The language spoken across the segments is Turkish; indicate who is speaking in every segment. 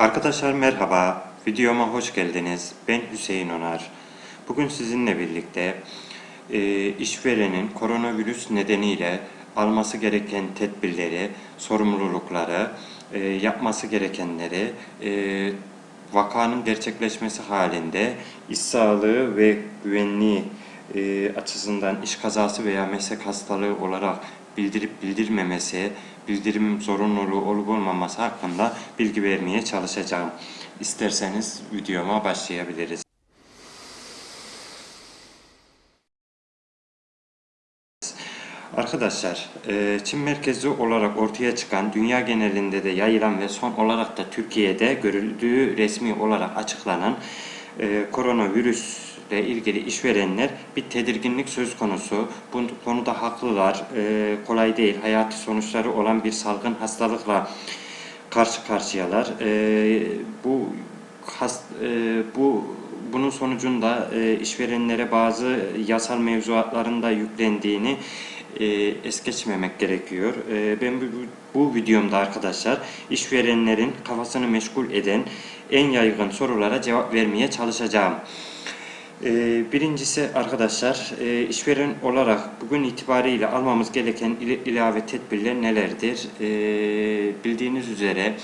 Speaker 1: Arkadaşlar merhaba, videoma hoş geldiniz. Ben Hüseyin Onar. Bugün sizinle birlikte e, işverenin koronavirüs nedeniyle alması gereken tedbirleri, sorumlulukları, e, yapması gerekenleri, e, vakanın gerçekleşmesi halinde iş sağlığı ve güvenliği e, açısından iş kazası veya meslek hastalığı olarak bildirip bildirmemesi, bildirim zorunluluğu olup olmaması hakkında bilgi vermeye çalışacağım. İsterseniz videoma başlayabiliriz. Arkadaşlar, e, Çin merkezli olarak ortaya çıkan, dünya genelinde de yayılan ve son olarak da Türkiye'de görüldüğü resmi olarak açıklanan e, koronavirüsle ilgili işverenler bir tedirginlik söz konusu. Bu konuda haklılar, e, kolay değil, hayati sonuçları olan bir salgın hastalıkla karşı karşıyalar. Bu hast, bu bunun sonucunda işverenlere bazı yasal mevzuatların da yüklendiğini e, es geçmemek gerekiyor. E, ben bu, bu videomda arkadaşlar işverenlerin kafasını meşgul eden en yaygın sorulara cevap vermeye çalışacağım. E, birincisi arkadaşlar e, işveren olarak bugün itibariyle almamız gereken ilave tedbirler nelerdir? E, bildiğiniz üzere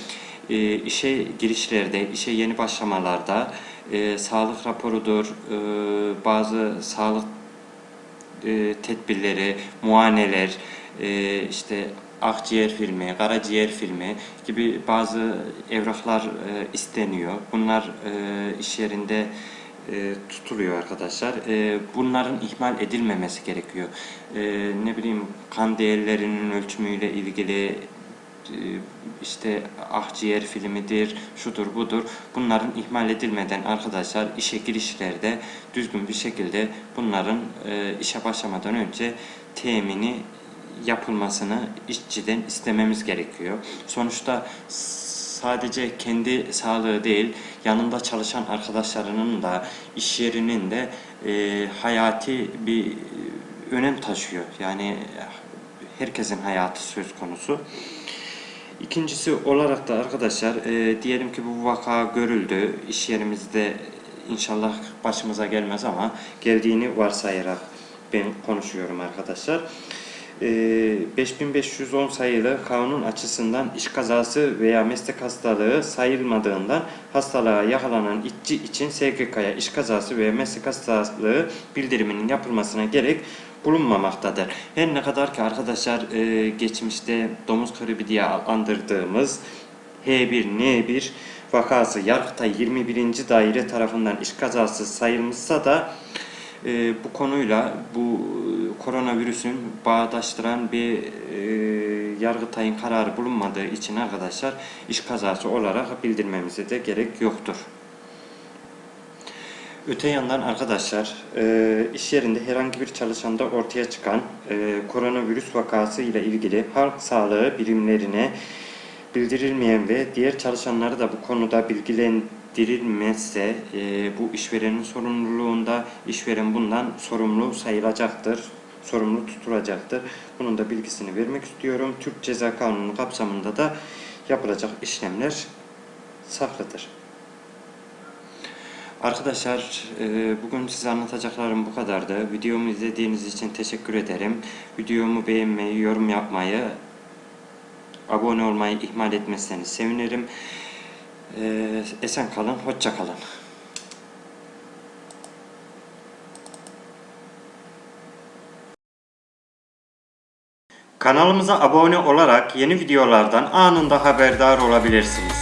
Speaker 1: e, işe girişlerde, işe yeni başlamalarda e, sağlık raporudur, bazı sağlık tedbirleri, muayeneler, işte akciğer filmi, karaciğer filmi gibi bazı evraklar isteniyor. Bunlar iş yerinde e, tutuluyor arkadaşlar. E, bunların ihmal edilmemesi gerekiyor. E, ne bileyim kan değerlerinin ölçümüyle ilgili e, işte akciğer filmidir, şudur budur. Bunların ihmal edilmeden arkadaşlar işe girişlerde düzgün bir şekilde bunların e, işe başlamadan önce temini yapılmasını işçiden istememiz gerekiyor. Sonuçta sadece kendi sağlığı değil, yanında çalışan arkadaşlarının da, iş yerinin de e, hayati bir önem taşıyor. Yani herkesin hayatı söz konusu. İkincisi olarak da arkadaşlar e, diyelim ki bu vaka görüldü. İş yerimizde inşallah başımıza gelmez ama geldiğini varsayarak ben konuşuyorum arkadaşlar. E, 5510 sayılı kanun açısından iş kazası veya meslek hastalığı sayılmadığından hastalığa yakalanan işçi için SGK'ya iş kazası veya meslek hastalığı bildiriminin yapılmasına gerek bulunmamaktadır. Her ne kadar ki arkadaşlar e, geçmişte domuz gribi diye adlandırdığımız H1N1 vakası Yargıtay 21. Daire tarafından iş kazası sayılmışsa da e, bu konuyla bu koronavirüsün bağdaştıran bir e, Yargıtay'ın kararı bulunmadığı için arkadaşlar iş kazası olarak bildirmemize de gerek yoktur. Öte yandan arkadaşlar e, iş yerinde herhangi bir çalışanda ortaya çıkan e, koronavirüs vakası ile ilgili halk sağlığı birimlerine bildirilmeyen ve diğer çalışanları da bu konuda bilgilendirilmezse e, bu işverenin sorumluluğunda işveren bundan sorumlu sayılacaktır, sorumlu tutulacaktır. Bunun da bilgisini vermek istiyorum. Türk Ceza Kanunu kapsamında da yapılacak işlemler saklıdır. Arkadaşlar e, bugün size anlatacaklarım bu kadardı. Videomu izlediğiniz için teşekkür ederim. Videomu beğenmeyi, yorum yapmayı, abone olmayı ihmal etmezseniz sevinirim. E, esen kalın, hoşça kalın. Kanalımıza abone olarak yeni videolardan anında haberdar olabilirsiniz.